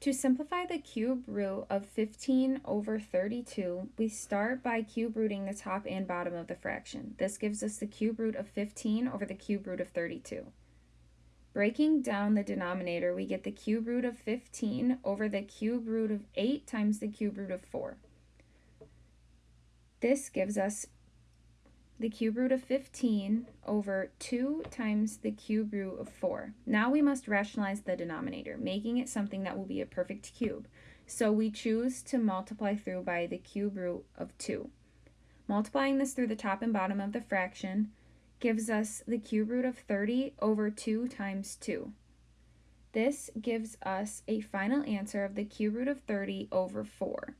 To simplify the cube root of 15 over 32, we start by cube rooting the top and bottom of the fraction. This gives us the cube root of 15 over the cube root of 32. Breaking down the denominator, we get the cube root of 15 over the cube root of 8 times the cube root of 4. This gives us the cube root of 15 over 2 times the cube root of 4. Now we must rationalize the denominator, making it something that will be a perfect cube. So we choose to multiply through by the cube root of 2. Multiplying this through the top and bottom of the fraction gives us the cube root of 30 over 2 times 2. This gives us a final answer of the cube root of 30 over 4.